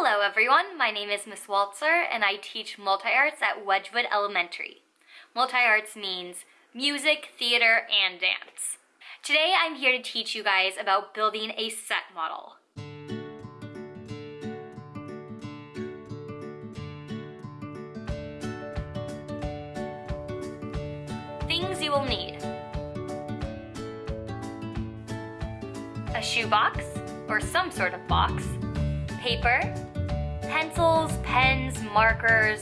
Hello everyone, my name is Miss Waltzer and I teach multi-arts at Wedgwood Elementary. Multi-arts means music, theater, and dance. Today I'm here to teach you guys about building a set model. Things you will need. A shoebox, or some sort of box, paper, pencils, pens, markers,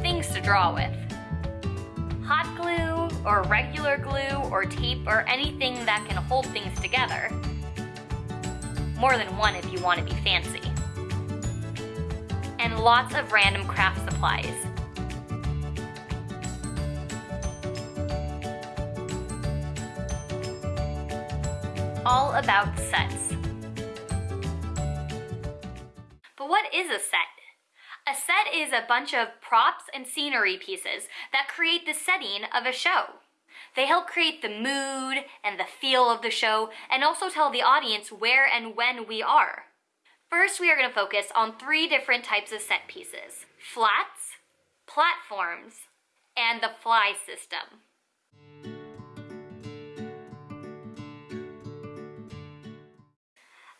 things to draw with. Hot glue, or regular glue, or tape, or anything that can hold things together. More than one if you want to be fancy. And lots of random craft supplies. All about sets. But what is a set? A set is a bunch of props and scenery pieces that create the setting of a show. They help create the mood and the feel of the show and also tell the audience where and when we are. First, we are going to focus on three different types of set pieces. Flats, platforms, and the fly system.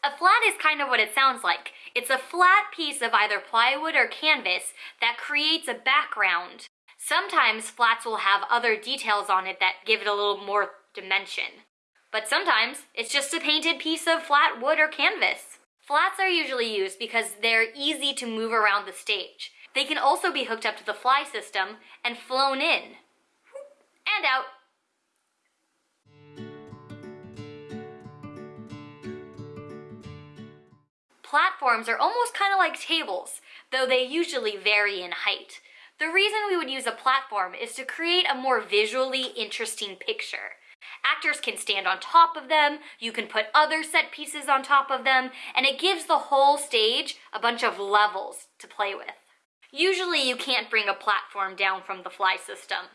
A flat is kind of what it sounds like. It's a flat piece of either plywood or canvas that creates a background. Sometimes flats will have other details on it that give it a little more dimension. But sometimes it's just a painted piece of flat wood or canvas. Flats are usually used because they're easy to move around the stage. They can also be hooked up to the fly system and flown in and out Platforms are almost kind of like tables, though they usually vary in height. The reason we would use a platform is to create a more visually interesting picture. Actors can stand on top of them, you can put other set pieces on top of them, and it gives the whole stage a bunch of levels to play with. Usually you can't bring a platform down from the fly system,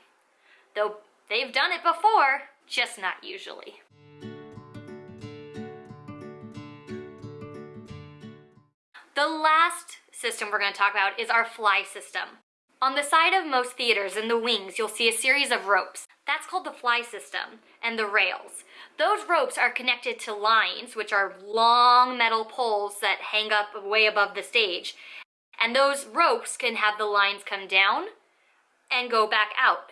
though they've done it before, just not usually. The last system we're going to talk about is our fly system. On the side of most theaters, in the wings, you'll see a series of ropes. That's called the fly system, and the rails. Those ropes are connected to lines, which are long metal poles that hang up way above the stage. And those ropes can have the lines come down and go back out.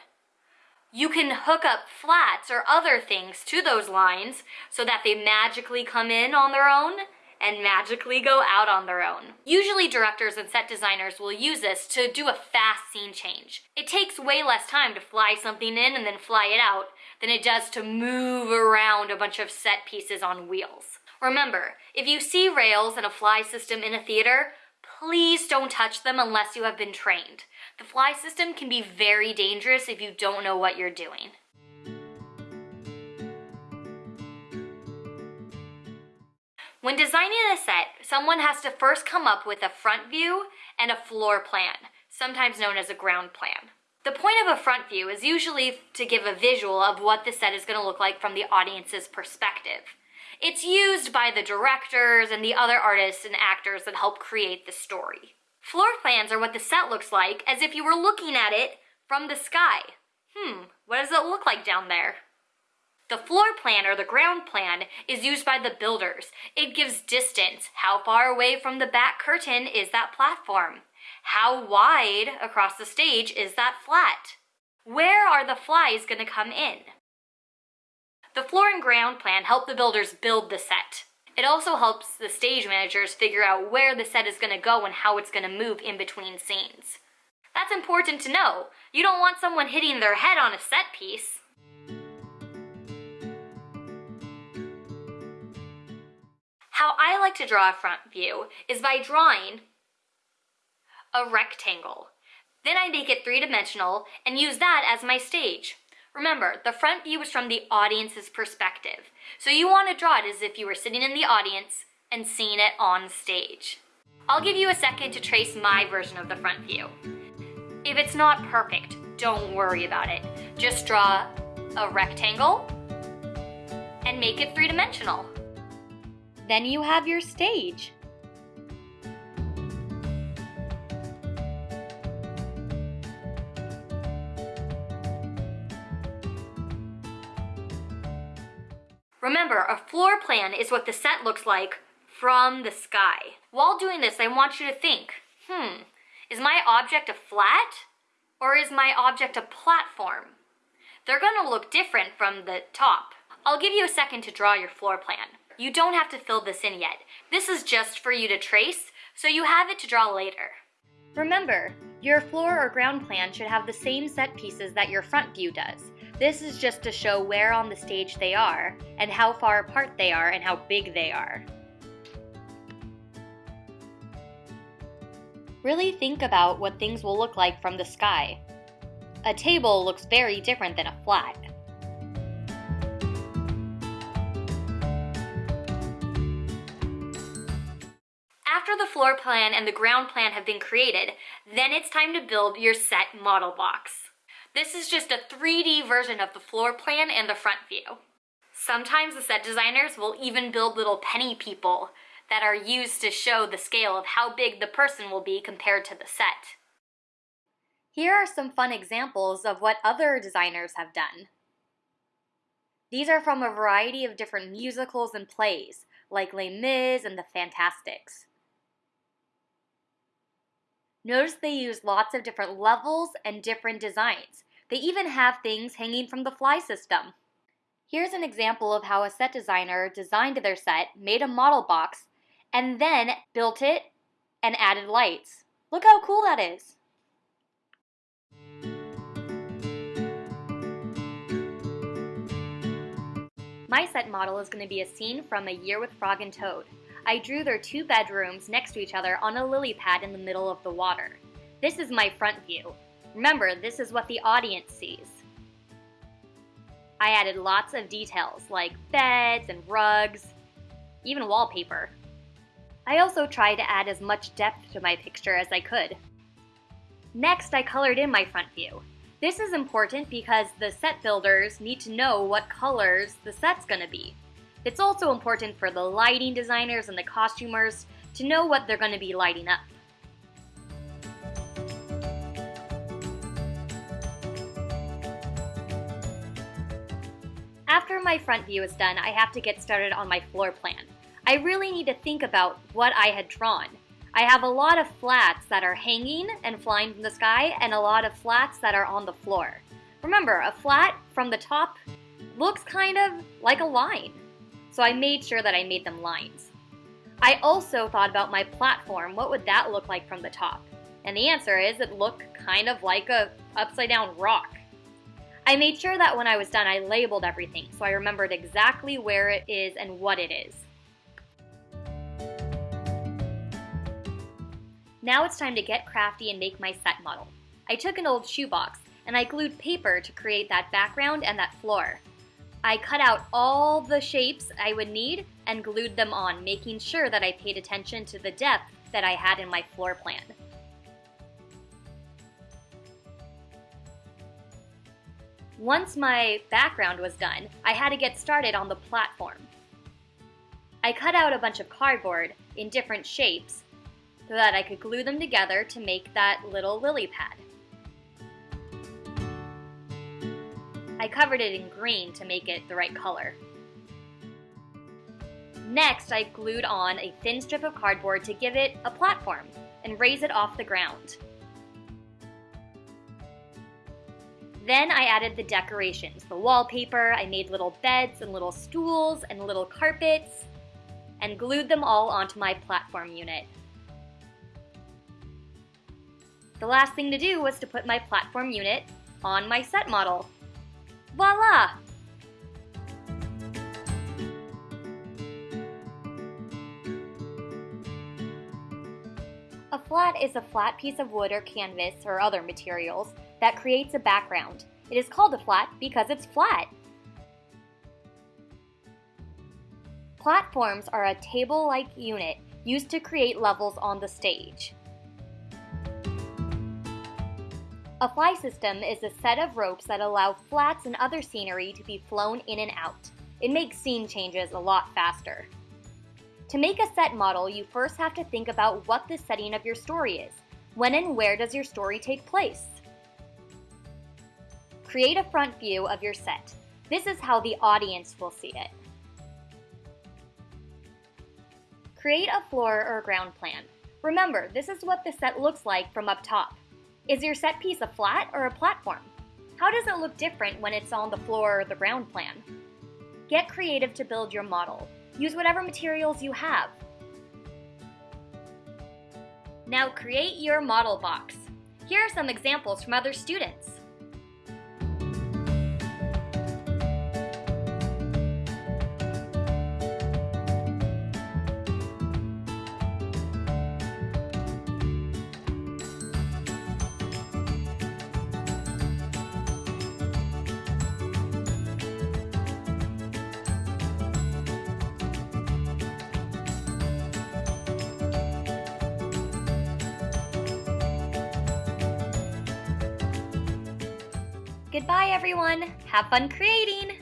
You can hook up flats or other things to those lines so that they magically come in on their own and magically go out on their own. Usually directors and set designers will use this to do a fast scene change. It takes way less time to fly something in and then fly it out than it does to move around a bunch of set pieces on wheels. Remember, if you see rails and a fly system in a theater, please don't touch them unless you have been trained. The fly system can be very dangerous if you don't know what you're doing. When designing a set, someone has to first come up with a front view and a floor plan, sometimes known as a ground plan. The point of a front view is usually to give a visual of what the set is going to look like from the audience's perspective. It's used by the directors and the other artists and actors that help create the story. Floor plans are what the set looks like as if you were looking at it from the sky. Hmm, what does it look like down there? The floor plan or the ground plan is used by the builders. It gives distance. How far away from the back curtain is that platform? How wide across the stage is that flat? Where are the flies going to come in? The floor and ground plan help the builders build the set. It also helps the stage managers figure out where the set is going to go and how it's going to move in between scenes. That's important to know. You don't want someone hitting their head on a set piece. How I like to draw a front view is by drawing a rectangle. Then I make it three-dimensional and use that as my stage. Remember, the front view is from the audience's perspective. So you want to draw it as if you were sitting in the audience and seeing it on stage. I'll give you a second to trace my version of the front view. If it's not perfect, don't worry about it. Just draw a rectangle and make it three-dimensional. Then you have your stage. Remember, a floor plan is what the set looks like from the sky. While doing this, I want you to think, hmm, is my object a flat or is my object a platform? They're gonna look different from the top. I'll give you a second to draw your floor plan. You don't have to fill this in yet. This is just for you to trace, so you have it to draw later. Remember, your floor or ground plan should have the same set pieces that your front view does. This is just to show where on the stage they are, and how far apart they are, and how big they are. Really think about what things will look like from the sky. A table looks very different than a flat. The floor plan and the ground plan have been created, then it's time to build your set model box. This is just a 3D version of the floor plan and the front view. Sometimes the set designers will even build little penny people that are used to show the scale of how big the person will be compared to the set. Here are some fun examples of what other designers have done. These are from a variety of different musicals and plays, like Les Mis and The Fantasticks. Notice they use lots of different levels and different designs. They even have things hanging from the fly system. Here's an example of how a set designer designed their set, made a model box, and then built it and added lights. Look how cool that is. My set model is going to be a scene from A Year with Frog and Toad. I drew their two bedrooms next to each other on a lily pad in the middle of the water. This is my front view. Remember, this is what the audience sees. I added lots of details like beds and rugs, even wallpaper. I also tried to add as much depth to my picture as I could. Next, I colored in my front view. This is important because the set builders need to know what colors the set's gonna be. It's also important for the lighting designers and the costumers to know what they're gonna be lighting up. After my front view is done, I have to get started on my floor plan. I really need to think about what I had drawn. I have a lot of flats that are hanging and flying from the sky and a lot of flats that are on the floor. Remember, a flat from the top looks kind of like a line. So I made sure that I made them lines. I also thought about my platform. What would that look like from the top? And the answer is it looked kind of like a upside down rock. I made sure that when I was done I labeled everything so I remembered exactly where it is and what it is. Now it's time to get crafty and make my set model. I took an old shoebox and I glued paper to create that background and that floor. I cut out all the shapes I would need and glued them on, making sure that I paid attention to the depth that I had in my floor plan. Once my background was done, I had to get started on the platform. I cut out a bunch of cardboard in different shapes so that I could glue them together to make that little lily pad. I covered it in green to make it the right color. Next, I glued on a thin strip of cardboard to give it a platform and raise it off the ground. Then I added the decorations, the wallpaper, I made little beds and little stools and little carpets, and glued them all onto my platform unit. The last thing to do was to put my platform unit on my set model. Voila! A flat is a flat piece of wood or canvas or other materials that creates a background. It is called a flat because it's flat. Platforms are a table-like unit used to create levels on the stage. A fly system is a set of ropes that allow flats and other scenery to be flown in and out. It makes scene changes a lot faster. To make a set model, you first have to think about what the setting of your story is. When and where does your story take place? Create a front view of your set. This is how the audience will see it. Create a floor or ground plan. Remember, this is what the set looks like from up top. Is your set piece a flat or a platform? How does it look different when it's on the floor or the ground plan? Get creative to build your model. Use whatever materials you have. Now create your model box. Here are some examples from other students. Goodbye, everyone. Have fun creating.